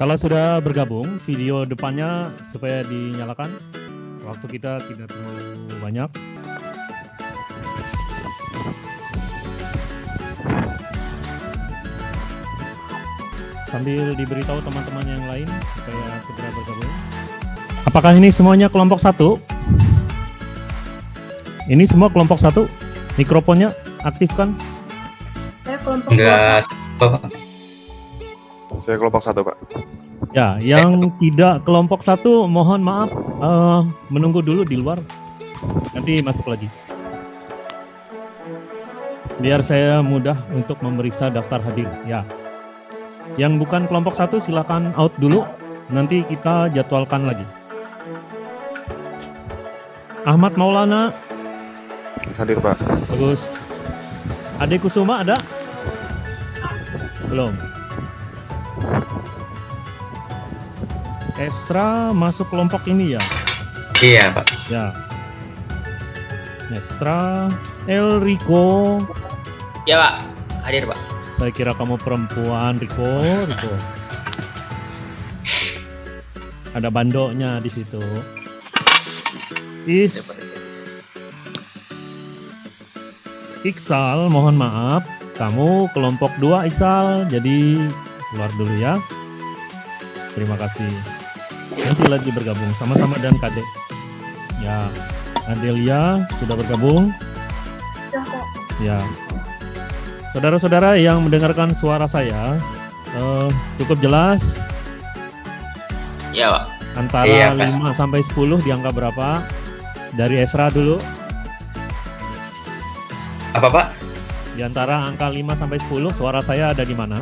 Kalau sudah bergabung, video depannya supaya dinyalakan. Waktu kita tidak terlalu banyak. Sambil diberitahu teman-teman yang lain supaya segera bergabung. Apakah ini semuanya kelompok satu? Ini semua kelompok satu? Mikrofonnya aktifkan? Saya kelompok Enggak. Saya kelompok satu, Pak. Ya, yang tidak kelompok satu, mohon maaf eh, menunggu dulu di luar. Nanti masuk lagi. Biar saya mudah untuk memeriksa daftar hadir. Ya. Yang bukan kelompok satu silakan out dulu. Nanti kita jadwalkan lagi. Ahmad Maulana, Hadir, Pak. bagus. Ade Kusuma ada? Belum. Esra masuk kelompok ini ya? Iya, Pak. Ya. Esra, El Rico. Ya, Pak. Hadir, Pak. Saya kira kamu perempuan, Rico. Rico. Ada bandoknya di situ. Is Iksal, mohon maaf. Kamu kelompok 2 Iksal, jadi keluar dulu ya. Terima kasih. Nanti lagi bergabung sama-sama dan Kadek. Ya, Adelia sudah bergabung. sudah kok. Ya. Saudara-saudara yang mendengarkan suara saya, eh, cukup jelas Iya, Pak. antara Iya, Pak. 5 sampai 10 di angka berapa? Dari Esra dulu. Apa, Pak? Di antara angka 5 sampai 10 suara saya ada di mana?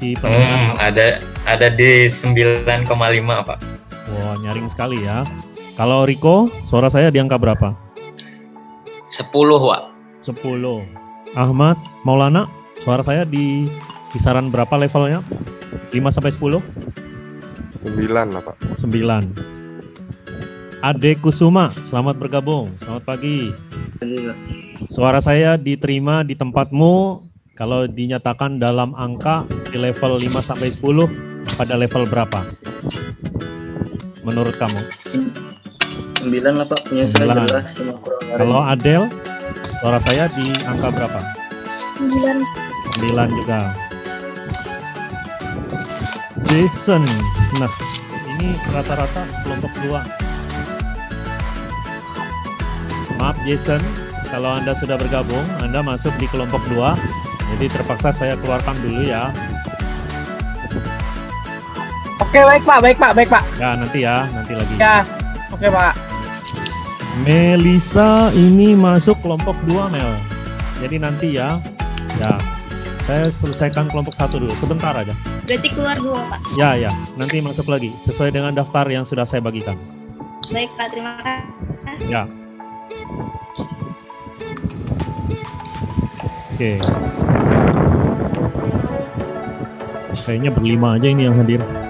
Di Hmm, ada ada di 9,5, Pak. Wah, nyaring sekali ya. Kalau Riko, suara saya di angka berapa? 10, Pak. 10. Ahmad, Maulana, suara saya di kisaran berapa levelnya? 5 sampai 10? Sembilan lah, Pak. 9. Ade Kusuma, selamat bergabung. Selamat pagi. Suara saya diterima di tempatmu kalau dinyatakan dalam angka di level 5 sampai 10 pada level berapa? Menurut kamu? 9 lah pak punya saya Sembilan. jelas cuma kurang Kalau Adel, suara saya di angka berapa? 9 9 juga. Jason, nah ini rata-rata kelompok dua. Maaf Jason, kalau Anda sudah bergabung, Anda masuk di kelompok dua. Jadi terpaksa saya keluarkan dulu ya. Oke baik pak, baik pak, baik pak. Ya nanti ya, nanti lagi. Ya, oke pak. Melisa ini masuk kelompok dua Mel. Jadi nanti ya, ya saya selesaikan kelompok satu dulu, sebentar aja. berarti keluar dua pak Ya, ya, nanti masuk lagi sesuai dengan daftar yang sudah saya bagikan. baik pak terima kasih Ya. Oke. Kayaknya berlima aja ini yang hadir.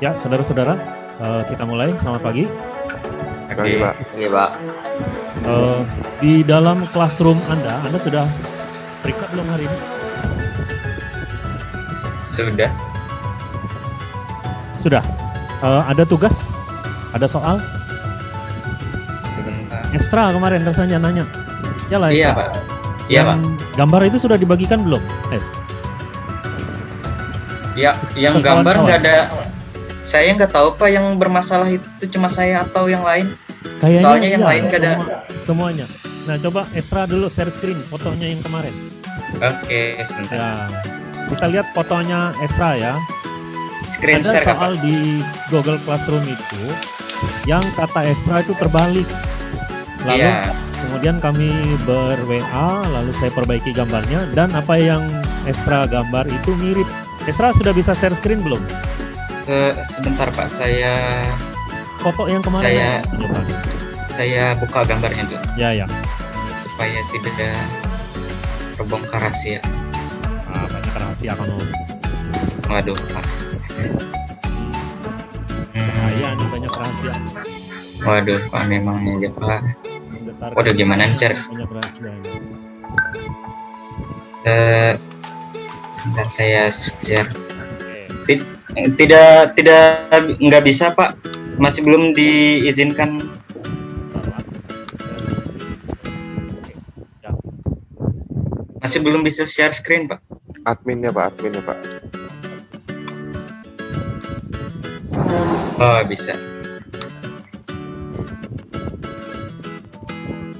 Ya, saudara-saudara, eh, kita mulai. Selamat pagi. Pagi, Pak. Iya, Pak. Eh, di dalam classroom Anda, Anda sudah periksa belum hari ini? Sudah. Sudah. Eh, ada tugas? Ada soal? Sebentar. Ekstra kemarin rasanya nanya. Ya lah. Iya. Pak. Iya, Pak. Gambar itu sudah dibagikan belum? Es. Ya, yang gambar nggak ada. Saya nggak tahu Pak yang bermasalah itu cuma saya atau yang lain. Kayaknya Soalnya yang iya, lain nggak ada. semua- semuanya. Nah, coba Estra dulu share screen fotonya yang kemarin. Oke, sebentar. Ya. Kita lihat fotonya Estra ya. Screen ada share soal di Google Classroom itu yang kata Estra itu terbalik. Lalu Iya. kemudian kami ber WA, lalu saya perbaiki gambarnya dan apa yang Estra gambar itu mirip. Estra sudah bisa share screen belum? Se- sebentar Pak, saya Foto yang kemarin. Saya- Coba. saya buka gambarnya dulu Ya ya. supaya tidak terbongkar rahasia. Ah, banyak rahasia kamu. Waduh, Pak. Hmm, nih banyak rahasia. waduh, Pak memang ya Pak. Waduh, gimana nih, rahasia. ya. Eh, Sebentar saya share. Oke. Eh, Tidak tidak nggak bisa Pak. Masih belum diizinkan. Ya. Masih belum bisa share screen Pak. Adminnya Pak, adminnya Pak. Oh bisa.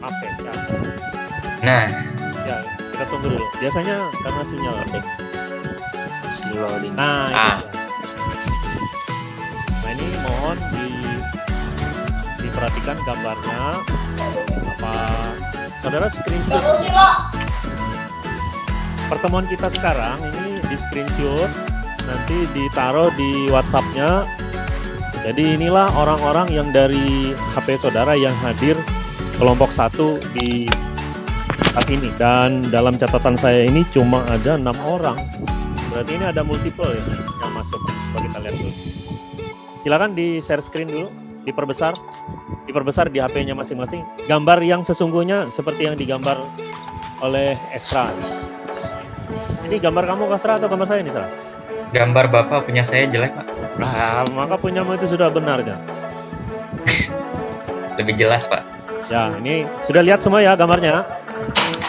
Oke, ya. Nah Ya, kita tunggu dulu. Biasanya karena sinyal. Nah, Ah. Mohon di diperhatikan gambarnya. Apa saudara screenshot? Pertemuan kita sekarang ini di screenshot nanti ditaruh di WhatsAppnya. Jadi inilah orang-orang yang dari HP saudara yang hadir kelompok satu di saat ini. Dan dalam catatan saya ini cuma ada enam orang. Berarti ini ada multiple ya silakan di share screen dulu diperbesar diperbesar di HP-nya masing-masing gambar yang sesungguhnya seperti yang digambar oleh Esra ini gambar kamu Kasra atau gambar saya nih Sra? gambar Bapak punya saya jelek Pak. Nah, maka punyamu itu sudah benar ya. Lebih jelas Pak. Ya, ini sudah lihat semua ya gambarnya.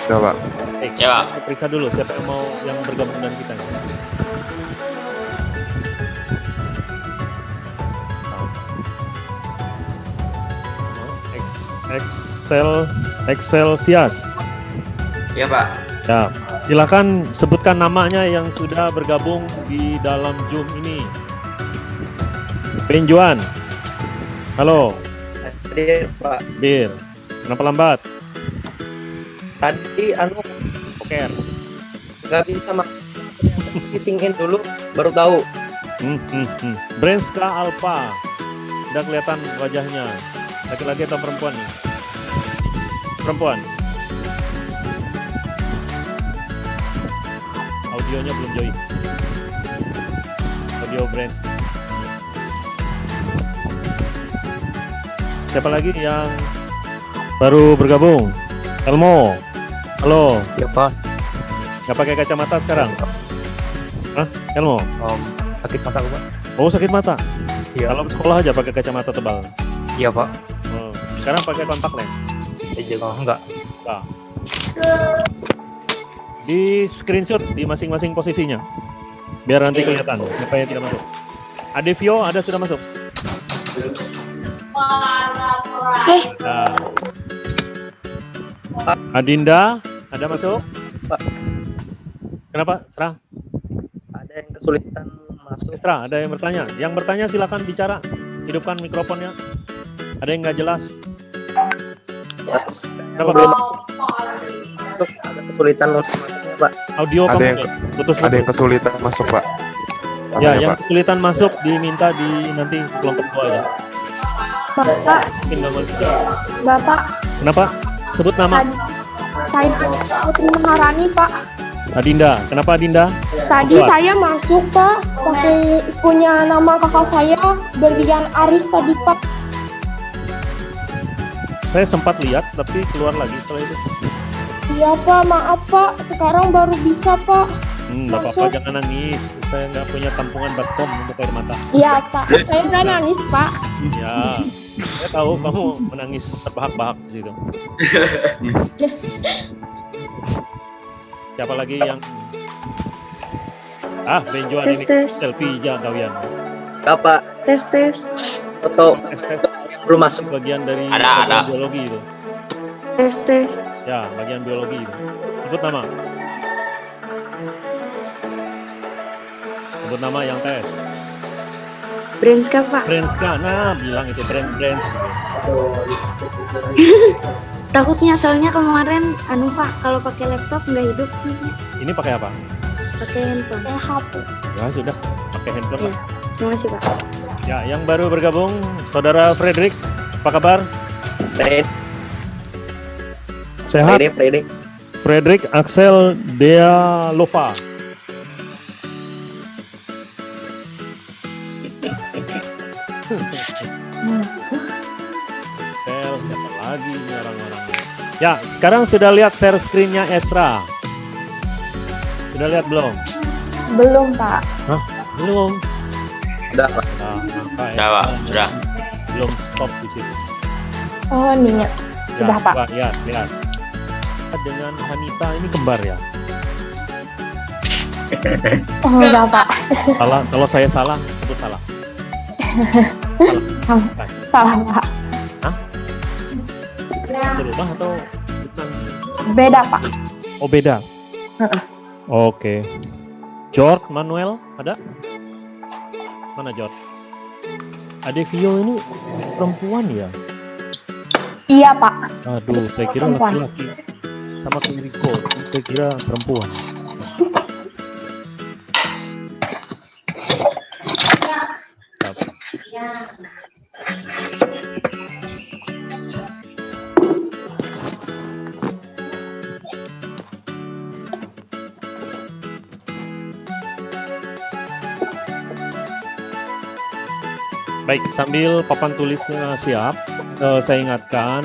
Ya Pak. Oke, Ya. periksa dulu siapa yang mau yang bergabung dengan kita. Ex- Excel Excel Sias. Iya Pak. Ya, silakan sebutkan namanya yang sudah bergabung di dalam Zoom ini. Benjuan. Halo, Hadir Pak. Bir. Kenapa lambat? Tadi anu Oke. nggak bisa mak Kisingin dulu baru tahu. Hmm, hmm, hmm. Branska Alpha. Sudah kelihatan wajahnya. Laki-laki atau perempuan nih? Perempuan. Audionya belum join. Audio brand. Siapa lagi yang baru bergabung? Elmo. Halo. Ya Pak. Nggak pakai kacamata sekarang? Hah? Elmo? Om sakit mata Pak. Oh sakit mata? Iya. Kalau sekolah aja pakai kacamata tebal. Iya Pak. Sekarang pakai kontak lens. Oh, enggak. Di screenshot di masing-masing posisinya. Biar nanti kelihatan siapa yang tidak masuk. Adevio ada sudah masuk. Nah. Adinda ada masuk? Pak. Kenapa? Serah. Ada yang kesulitan masuk. Serah, ada yang bertanya. Yang bertanya silakan bicara. Hidupkan mikrofonnya. Ada yang nggak jelas? Kenapa? Belum masuk. Ada kesulitan masuknya Pak. Audio Ada yang- nggak? putus Ada yang kesulitan masuk Pak. Ya, Katanya, yang Pak. kesulitan masuk diminta di nanti kelompok dua ya. Bapak. Bapak, Kenapa? Sebut nama tadi saya Putri Maharani, Pak. Adinda. Kenapa Adinda? Tadi Kuat. saya masuk, Pak, pakai punya nama kakak saya, Berlian Aris tadi, Pak. Saya sempat lihat tapi keluar lagi setelah itu. Iya, Pak, maaf, Pak. Sekarang baru bisa, Pak. Hmm, nggak apa-apa jangan nangis. Saya nggak punya tampungan baskom untuk air mata. Iya, Pak. Saya nggak nangis, Pak. Ya, saya tahu kamu menangis terbahak-bahak di situ. Siapa lagi yang Ah, Benjuan Tes, ini tes. selfie ya kawian. Apa Tes, tes. foto Tes, tes. Belum masuk? bagian dari Ada, bagian ada. biologi itu. Tes, tes. Ya, bagian biologi itu. Sebut nama. Sebut nama yang tes. Brenska, Pak. Brenska, nah bilang itu brand brand. Takutnya soalnya kemarin anu Pak kalau pakai laptop nggak hidup. Ini pakai apa? pakai handphone. Eh, HP. Ya sudah, pakai handphone. lah. Terima kasih Pak. Ya, yang baru bergabung, saudara Frederick, apa kabar? Friday, Sehat? Friday, Friday. Frederick Axel Dea Lova. Sel, siapa lagi ini orang-orangnya? Ya, sekarang sudah lihat share screen-nya Esra. Sudah lihat belum? Belum, Pak. Belum. Udah, Pak. Nah, maka Udah, Pak. Sudah. Belum stop di situ. Oh, nih. Sudah, Ya, Pak. coba lihat, lihat. Dengan Hanita ini kembar ya. Oh, enggak, Pak. Salah, kalau saya salah, itu salah. Salah, Pak. Berubah atau? Beda, Pak. Oh beda. Heeh. Oke. George Manuel ada? Mana George? Adevio ini perempuan ya? Iya, Pak. Aduh, saya kira laki-laki. Sama kayak saya kira perempuan. Baik, sambil papan tulisnya siap, eh, saya ingatkan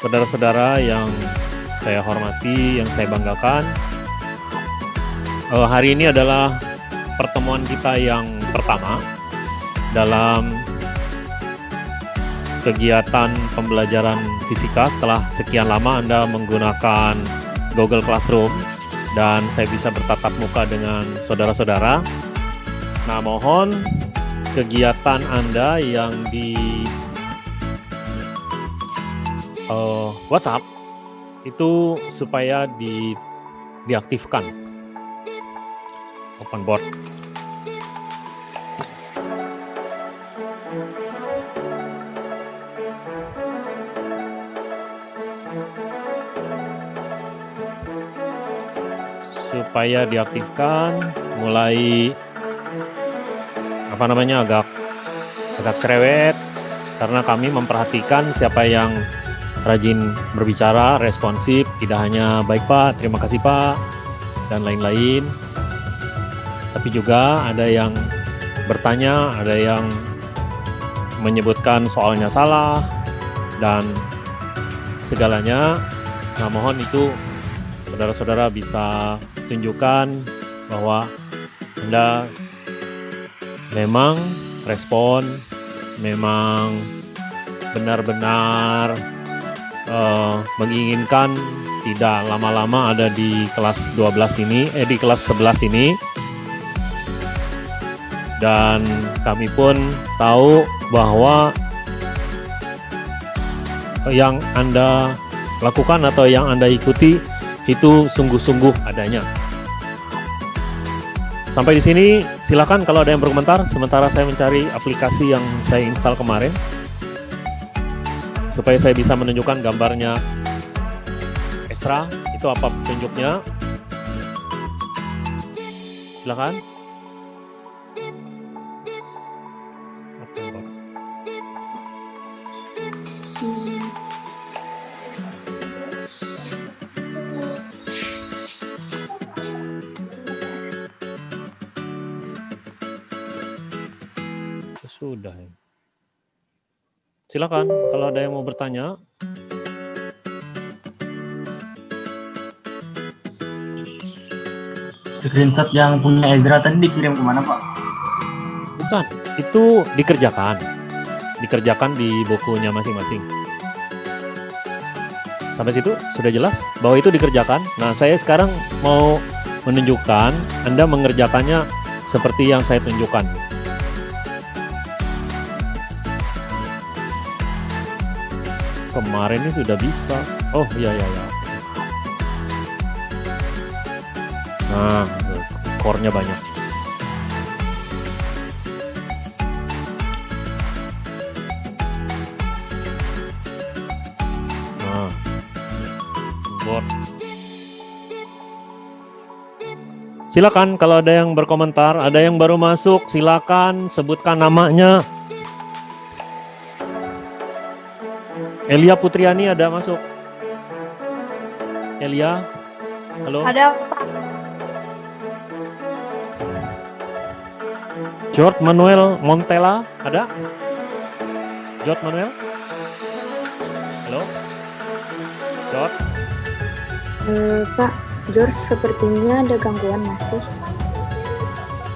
saudara-saudara yang saya hormati, yang saya banggakan. eh, hari ini adalah pertemuan kita yang pertama dalam kegiatan pembelajaran fisika setelah sekian lama Anda menggunakan Google Classroom dan saya bisa bertatap muka dengan saudara-saudara. Nah, mohon kegiatan Anda yang di eh, WhatsApp itu supaya di diaktifkan open board. supaya diaktifkan mulai apa namanya agak agak cerewet karena kami memperhatikan siapa yang rajin berbicara, responsif, tidak hanya baik Pak, terima kasih Pak, dan lain-lain. Tapi juga ada yang bertanya, ada yang menyebutkan soalnya salah, dan segalanya. Nah mohon itu saudara-saudara bisa tunjukkan bahwa Anda memang respon, memang benar-benar eh, menginginkan tidak lama-lama ada di kelas 12 ini, eh di kelas 11 ini. Dan kami pun tahu bahwa yang Anda lakukan atau yang Anda ikuti itu sungguh-sungguh adanya. Sampai di sini, silakan kalau ada yang berkomentar. Sementara saya mencari aplikasi yang saya install kemarin, supaya saya bisa menunjukkan gambarnya Esra. Itu apa petunjuknya? Silakan. Sudah ya. Silakan kalau ada yang mau bertanya. Screenshot yang punya Ezra tadi dikirim ke mana Pak? Bukan, itu dikerjakan. Dikerjakan di bukunya masing-masing. Sampai situ sudah jelas bahwa itu dikerjakan. Nah, saya sekarang mau menunjukkan Anda mengerjakannya seperti yang saya tunjukkan. Kemarin ini sudah bisa. Oh, iya iya iya. Nah, core-nya banyak. Nah, board. Silakan kalau ada yang berkomentar, ada yang baru masuk, silakan sebutkan namanya. Elia Putriani ada masuk. Elia, halo. Ada Pak. George Manuel Montella ada? George Manuel? Halo? George? Eh, Pak, George sepertinya ada gangguan masih.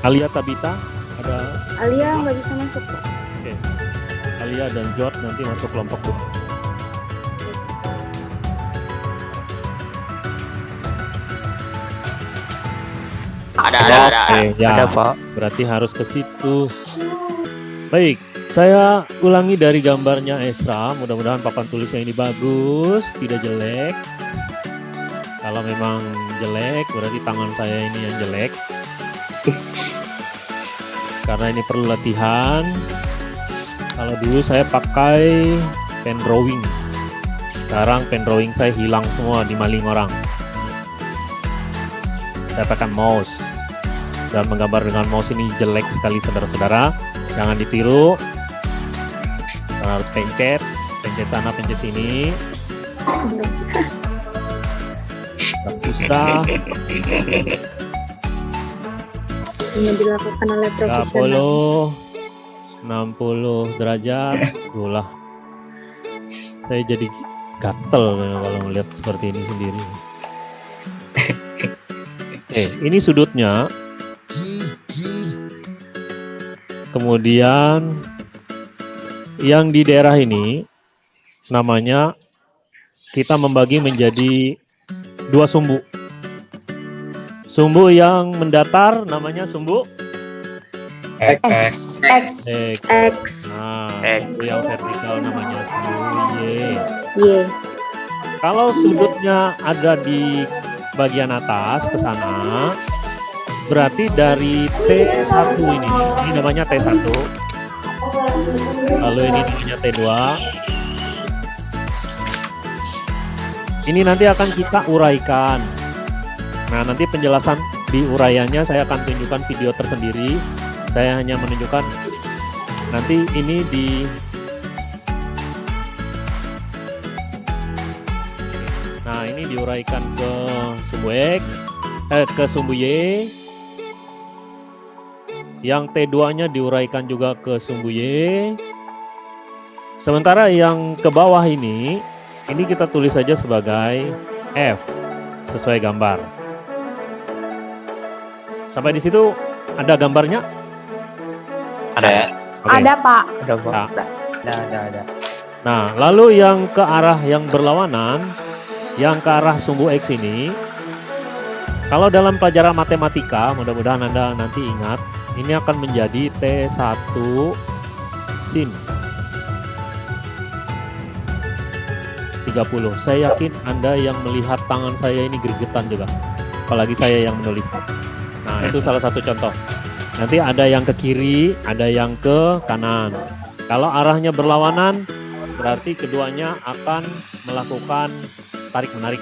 Alia Tabita ada Alia nggak bisa masuk Pak. Alia dan George nanti masuk kelompok dua. Ada, Oke, ya. Ada, Pak. Berarti harus ke situ. Baik, saya ulangi dari gambarnya Esra. Mudah-mudahan papan tulisnya ini bagus, tidak jelek. Kalau memang jelek, berarti tangan saya ini yang jelek. Karena ini perlu latihan. Kalau dulu saya pakai pen drawing. Sekarang pen drawing saya hilang semua dimaling orang. Saya pakai mouse dan menggambar dengan mouse ini jelek sekali saudara-saudara. Jangan ditiru. Karena harus pencet. Pencet sana pencet sini. Susah. Hanya dilakukan oleh profesional. 30 60 derajat. Itulah saya jadi gatel kalau melihat seperti ini sendiri. Oke, ini sudutnya kemudian yang di daerah ini namanya kita membagi menjadi dua sumbu sumbu yang mendatar namanya sumbu X. X X X X, Nah, sumbu yang vertikal namanya sumbu Y. Y. Kalau sudutnya ada di bagian atas ke sana, berarti dari T1 ini, ini namanya T1. Lalu ini namanya T2. Ini nanti akan kita uraikan. Nah, nanti penjelasan di uraiannya saya akan tunjukkan video tersendiri. Saya hanya menunjukkan nanti ini di Nah, ini diuraikan ke sumbu X, eh, ke sumbu Y. Yang T2-nya diuraikan juga ke sumbu Y. Sementara yang ke bawah ini, ini kita tulis saja sebagai F, sesuai gambar. Sampai di situ ada gambarnya? Ada. Oke. Ada Pak. Ada, Pak. Nah. Ada, ada, ada. Nah, lalu yang ke arah yang berlawanan, yang ke arah sumbu X ini, kalau dalam pelajaran matematika, mudah-mudahan Anda nanti ingat, ini akan menjadi T1 sin 30. Saya yakin Anda yang melihat tangan saya ini gregetan juga, apalagi saya yang menulis. Nah, itu salah satu contoh. Nanti ada yang ke kiri, ada yang ke kanan. Kalau arahnya berlawanan, berarti keduanya akan melakukan tarik menarik.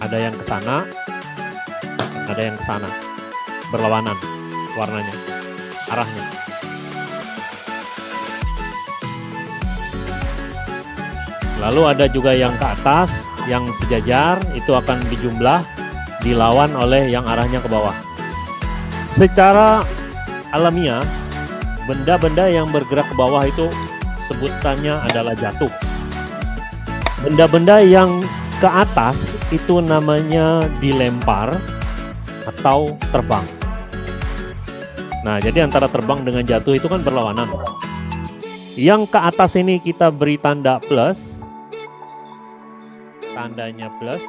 Ada yang ke sana, ada yang ke sana. Berlawanan warnanya, arahnya. Lalu ada juga yang ke atas, yang sejajar itu akan dijumlah dilawan oleh yang arahnya ke bawah. Secara alamiah, benda-benda yang bergerak ke bawah itu sebutannya adalah jatuh. Benda-benda yang ke atas itu namanya dilempar atau terbang. Nah, jadi antara terbang dengan jatuh itu kan berlawanan. Yang ke atas ini kita beri tanda plus. Tandanya plus.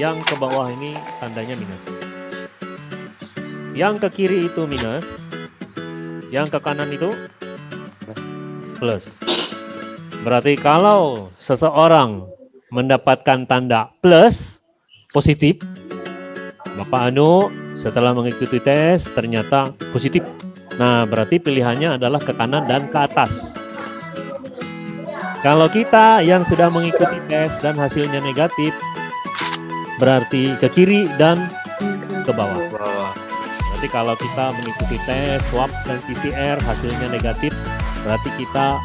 Yang ke bawah ini tandanya minus. Yang ke kiri itu minus. Yang ke kanan itu plus. Berarti kalau seseorang mendapatkan tanda plus positif, Bapak Anu setelah mengikuti tes ternyata positif. Nah, berarti pilihannya adalah ke kanan dan ke atas. Kalau kita yang sudah mengikuti tes dan hasilnya negatif, berarti ke kiri dan ke bawah. Berarti kalau kita mengikuti tes swab dan PCR hasilnya negatif, berarti kita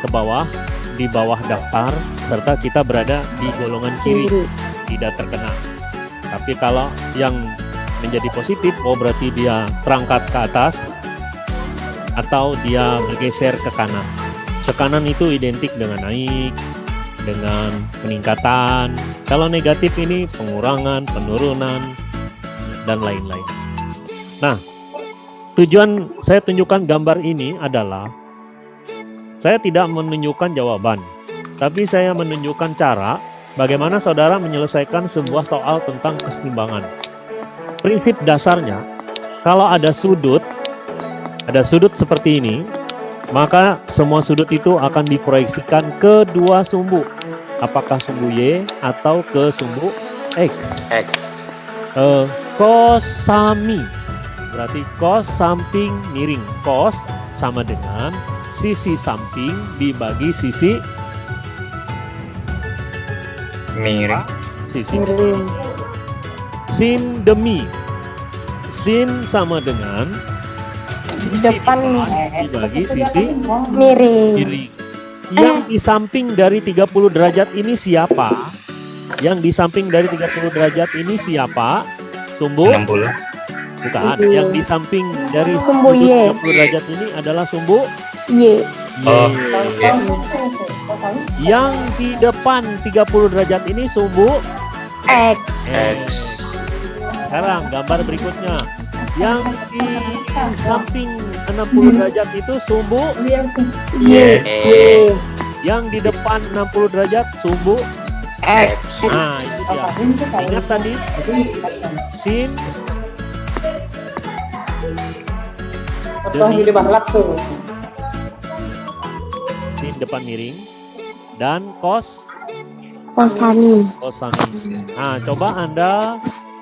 ke bawah di bawah daftar serta kita berada di golongan kiri tidak terkena. Tapi kalau yang menjadi positif, oh berarti dia terangkat ke atas atau dia bergeser ke kanan. Ke kanan itu identik dengan naik, dengan peningkatan. Kalau negatif ini pengurangan, penurunan. dan lain-lain. Nah, tujuan saya tunjukkan gambar ini adalah saya tidak menunjukkan jawaban, tapi saya menunjukkan cara bagaimana saudara menyelesaikan sebuah soal tentang keseimbangan. Prinsip dasarnya, kalau ada sudut, ada sudut seperti ini, maka semua sudut itu akan diproyeksikan ke dua sumbu. Apakah sumbu Y atau ke sumbu X. X. Eh, kosami berarti kos samping miring. Kos sama dengan sisi samping dibagi sisi Miring. sisi sin demi sin sama dengan Depan dibagi sisi miring. kiri. Yang di samping dari 30 derajat ini siapa? Yang di samping dari 30 derajat ini siapa? Sumbu? 60. Bukan. Yang di samping dari Sumbu sudut Y. 30 derajat ini adalah sumbu Y. Oh, Y. Yang di depan 30 derajat ini sumbu X. X. Sekarang gambar berikutnya. Yang di samping 60 derajat itu sumbu Y. Yang di depan 60 derajat sumbu X. Nah, itu dia. Ingat tadi sin demi sin depan miring dan kos Kosani. kosani. Nah, coba Anda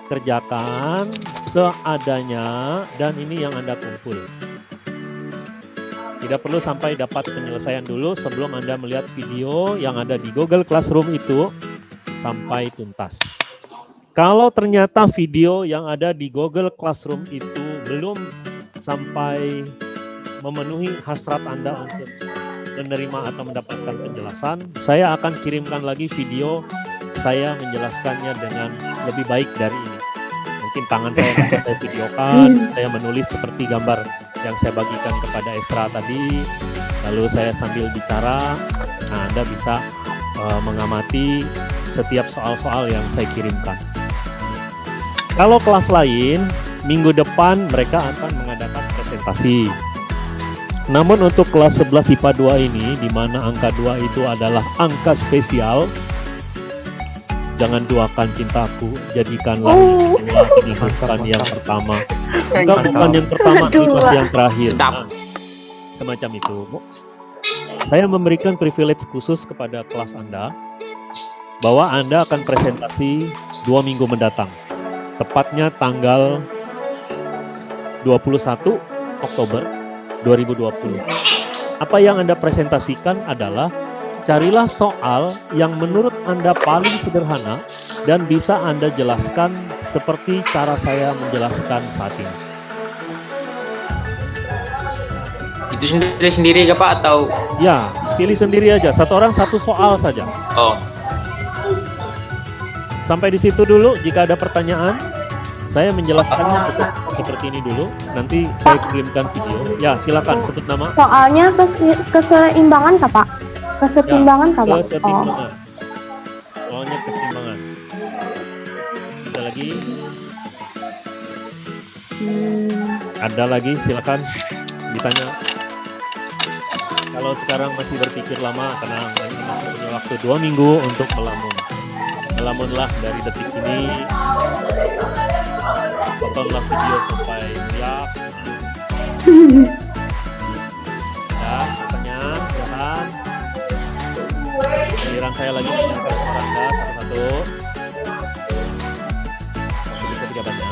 kerjakan seadanya dan ini yang Anda kumpul. Tidak perlu sampai dapat penyelesaian dulu sebelum Anda melihat video yang ada di Google Classroom itu sampai tuntas. Kalau ternyata video yang ada di Google Classroom itu belum sampai memenuhi hasrat Anda untuk menerima atau mendapatkan penjelasan, saya akan kirimkan lagi video saya menjelaskannya dengan lebih baik dari ini. Mungkin tangan saya saya videokan, saya menulis seperti gambar yang saya bagikan kepada Esra tadi, lalu saya sambil bicara, nah Anda bisa eh, mengamati setiap soal-soal yang saya kirimkan. Kalau kelas lain, minggu depan mereka akan mengadakan presentasi. Namun untuk kelas 11 IPA 2 ini, di mana angka 2 itu adalah angka spesial, jangan duakan cintaku, jadikanlah Oh. ini bukan yang pertama. Enggak, bukan yang pertama, pasti yang terakhir. Nah, semacam itu. Saya memberikan privilege khusus kepada kelas Anda, bahwa Anda akan presentasi dua minggu mendatang. Tepatnya tanggal 21 Oktober 2020. Apa yang Anda presentasikan adalah carilah soal yang menurut Anda paling sederhana dan bisa Anda jelaskan seperti cara saya menjelaskan saat ini. Itu sendiri-sendiri ke Pak atau Ya, pilih sendiri aja. Satu orang satu soal saja. oh Sampai di situ dulu. Jika ada pertanyaan, saya menjelaskannya seperti, seperti ini dulu. Nanti saya kirimkan video. Ya, silakan sebut nama. Soalnya kes- keseimbangan Pak? Kesetimbangan Pak? Oh. Kesetimbangan. Soalnya keseimbangan. Ada lagi? Hmm. Ada lagi? Silakan ditanya. Kalau sekarang masih berpikir lama, tenang. Masih punya waktu dua minggu untuk melamun. Melamunlah dari detik ini. Tontonlah video sampai lihat. Giliran saya lagi suara Anda satu-satu. Waktu kita tidak banyak.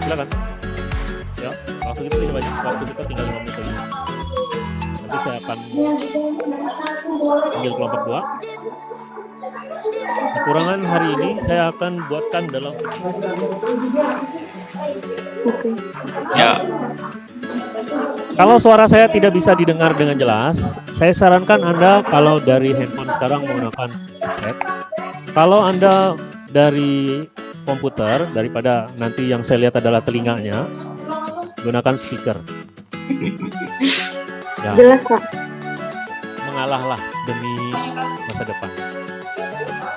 Silakan. Ya, waktu kita tidak banyak. Waktu kita tinggal 5 menit lagi. Nanti saya akan panggil kelompok dua. Kekurangan hari ini saya akan buatkan dalam Oke. ya Kalau suara saya tidak bisa didengar dengan jelas, saya sarankan Anda kalau dari handphone sekarang menggunakan headset. Kalau Anda dari komputer, daripada nanti yang saya lihat adalah telinganya, gunakan speaker. Ya, Jelas Pak. mengalahlah demi masa depan.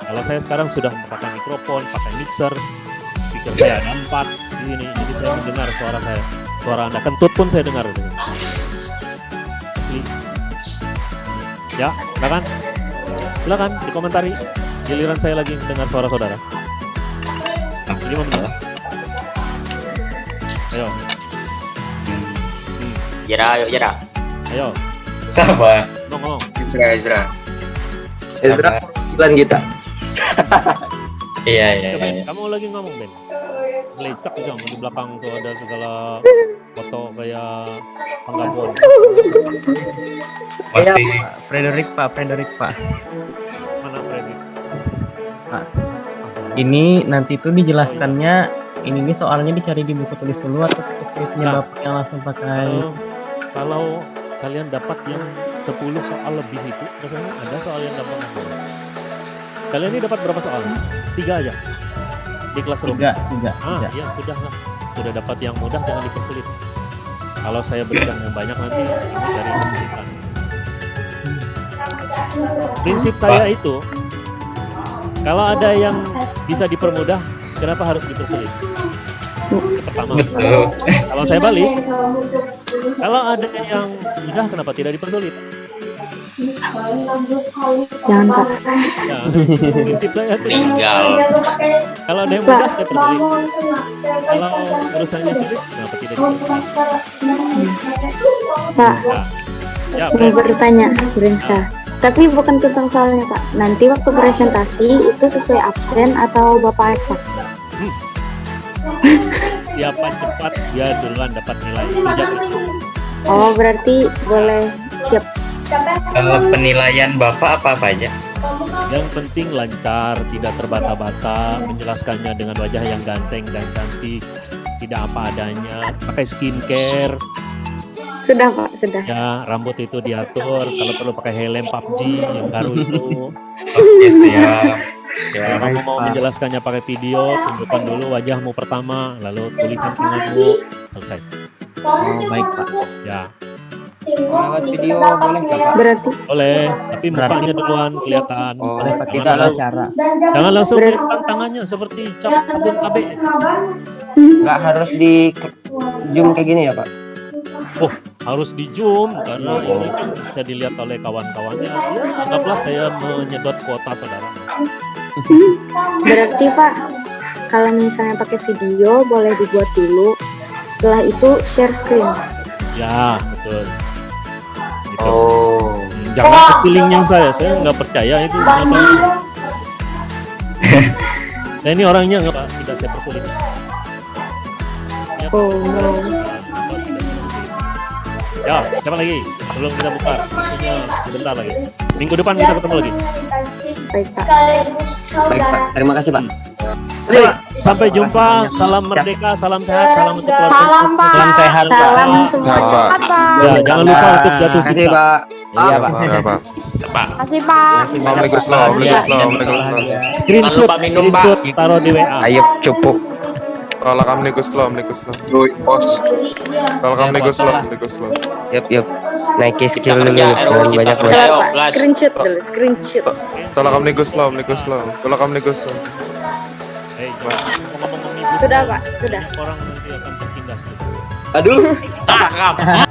Kalau saya sekarang sudah pakai mikrofon, pakai mixer, speaker saya ada empat di sini, jadi saya mendengar suara saya. Suara anda kentut pun saya dengar. Ya, silakan. Silakan dikomentari. Giliran saya lagi mendengar suara saudara. Lima menit. Ayo, Jera, ayo jera. ayo, Sama. ngomong, ngomong. Ezra, Ezra. Ezra Sabar. 9 juta. Iya, iya, Coba, iya. kamu lagi ngomong Ben. Lecak juga di belakang tuh ada segala foto kayak penggabon. Masih Frederick Pak, Frederick Pak. Mana Freddy? Ini nanti tuh dijelaskannya ini nih soalnya dicari di buku tulis dulu atau skripnya Nah. Bapak yang langsung pakai Kalau, kalau kalian dapat yang 10 soal lebih itu, biasanya ada soal yang gampang. Kalian ini dapat berapa soal? Tiga aja di kelas room. tiga, tiga, Ah, tiga. iya sudah lah. Sudah dapat yang mudah jangan dipersulit. Kalau saya berikan yang banyak nanti ini dari kesulitan. Prinsip saya itu kalau ada yang bisa dipermudah, kenapa harus dipersulit? Pertama, kalau saya balik, kalau ada yang mudah, kenapa tidak dipersulit? Jangan Pak. Ya. Tinggal. Kalau ada yang mudah, saya persulit. Kalau urusannya sulit, kenapa tidak? Pak, Ya, ya, mau Brand. bertanya, Brinska. Tapi bukan tentang soalnya Pak. Nanti waktu presentasi itu sesuai absen atau Bapak acak? siapa cepat dia duluan dapat nilai. Oh, berarti boleh siap. Eh, penilaian Bapak apa-apa aja? Yang penting lancar, tidak terbata-bata, menjelaskannya dengan wajah yang ganteng dan cantik, tidak apa adanya, pakai skincare, Sudah Pak, sudah. ya rambut itu diatur, kalau perlu pakai helm PUBG yang baru itu. Oke, siap. Kalau Siap. kamu mau menjelaskannya pakai video, tunjukkan dulu wajahmu pertama, lalu tulisan tanganmu, selesai. Oh, baik Pak. Ya, Lewat video boleh nggak? Berarti boleh, tapi mukanya duluan kelihatan. Oh, Boleh Pak, Jangan tidak ada langsung- cara. Jangan langsung Berarti- tangannya seperti cap kabin KB. Nggak harus di zoom kayak gini ya Pak? harus di zoom karena ini kan bisa dilihat oleh kawan-kawannya. Ya, anggaplah saya menyedot kuota saudara. berarti Pak, kalau misalnya pakai video boleh dibuat dulu. Setelah itu share screen. Ya, betul. Gitu. Oh. Jangan kecilin yang saya, saya nggak percaya itu. Kenapa? saya ini orangnya nggak tidak saya persulit. Ya, Oh, no. Ya, siapa lagi? Sebelum kita buka, waktunya sebentar lagi. Minggu depan kita ketemu lagi. Baik Pak. Baik Pak, terima kasih Pak. Sampai jumpa. Salam merdeka, salam sehat, salam untuk keluarga. Salam, Pak. Salam sehat Pak. Salam Sehat, semuanya. Pak. Ya, jangan lupa untuk jatuh Terima kasih cinta. Pak. Iya Pak. Ya, Pak. Kasih Pak. Law, Omnibus Law. Screenshot, Jangan lupa minum, Pak. taruh di WA. Ayo cupuk. Tolak Omnibus Law, Omnibus Law. Pos. Tolak Omnibus Law, Omnibus Law. Yup yup. Naiki Cipta skill dulu banyak plus. screenshot dulu, screenshot. Tolak Omnibus Law, Omnibus Law. Tolak Omnibus Law. Hei, ngomong-ngomong omnibus Sudah Pak, sudah. orang nanti akan tertindas. Aduh. Ah,